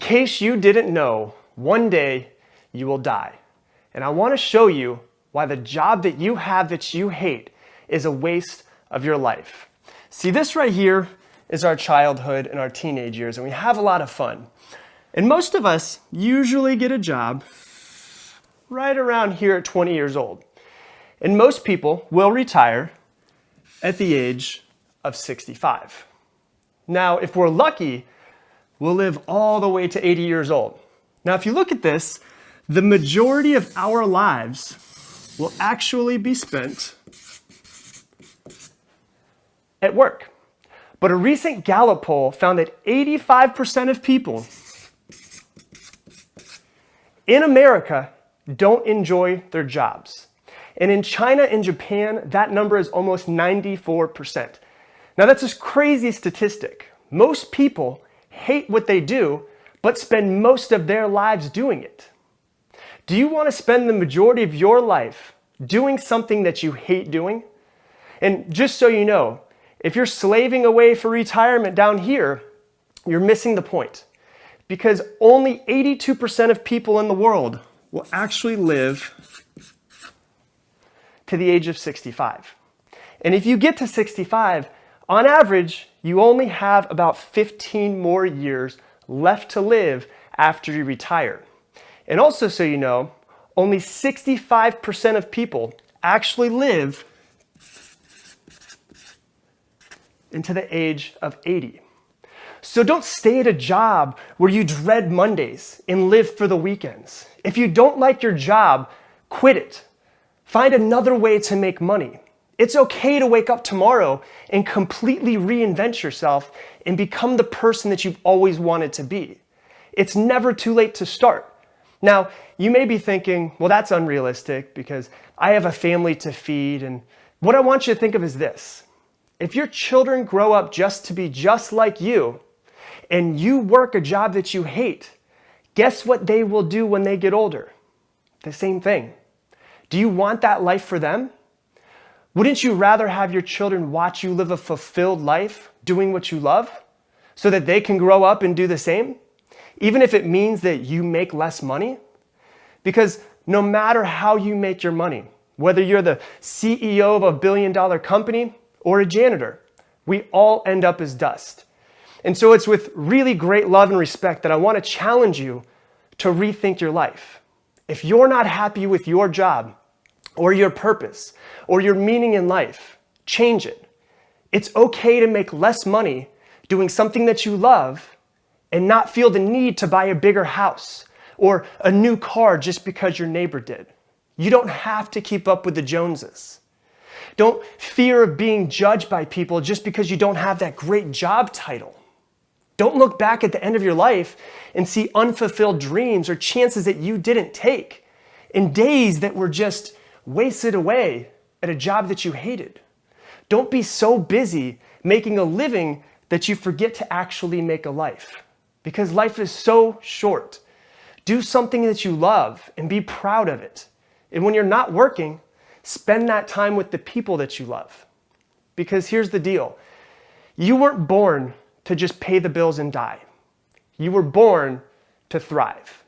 case you didn't know, one day you will die. And I want to show you why the job that you have that you hate is a waste of your life. See, this right here is our childhood and our teenage years, and we have a lot of fun. And most of us usually get a job right around here at 20 years old. And most people will retire at the age of 65. Now, if we're lucky, we'll live all the way to 80 years old. Now, if you look at this, the majority of our lives will actually be spent at work. But a recent Gallup poll found that 85% of people in America don't enjoy their jobs. And in China and Japan, that number is almost 94%. Now that's a crazy statistic. Most people hate what they do, but spend most of their lives doing it. Do you want to spend the majority of your life doing something that you hate doing? And just so you know, if you're slaving away for retirement down here, you're missing the point. Because only 82% of people in the world will actually live to the age of 65. And if you get to 65, on average, you only have about 15 more years left to live after you retire. And also so you know, only 65% of people actually live into the age of 80. So don't stay at a job where you dread Mondays and live for the weekends. If you don't like your job, quit it. Find another way to make money. It's okay to wake up tomorrow and completely reinvent yourself and become the person that you've always wanted to be. It's never too late to start. Now, you may be thinking, well, that's unrealistic because I have a family to feed. And what I want you to think of is this. If your children grow up just to be just like you, and you work a job that you hate, guess what they will do when they get older? The same thing. Do you want that life for them? Wouldn't you rather have your children watch you live a fulfilled life doing what you love so that they can grow up and do the same? Even if it means that you make less money? Because no matter how you make your money, whether you're the CEO of a billion dollar company or a janitor, we all end up as dust. And so it's with really great love and respect that I want to challenge you to rethink your life. If you're not happy with your job or your purpose or your meaning in life, change it. It's okay to make less money doing something that you love and not feel the need to buy a bigger house or a new car just because your neighbor did. You don't have to keep up with the Joneses. Don't fear of being judged by people just because you don't have that great job title. Don't look back at the end of your life and see unfulfilled dreams or chances that you didn't take in days that were just wasted away at a job that you hated. Don't be so busy making a living that you forget to actually make a life because life is so short. Do something that you love and be proud of it. And when you're not working, spend that time with the people that you love. Because here's the deal. You weren't born to just pay the bills and die. You were born to thrive.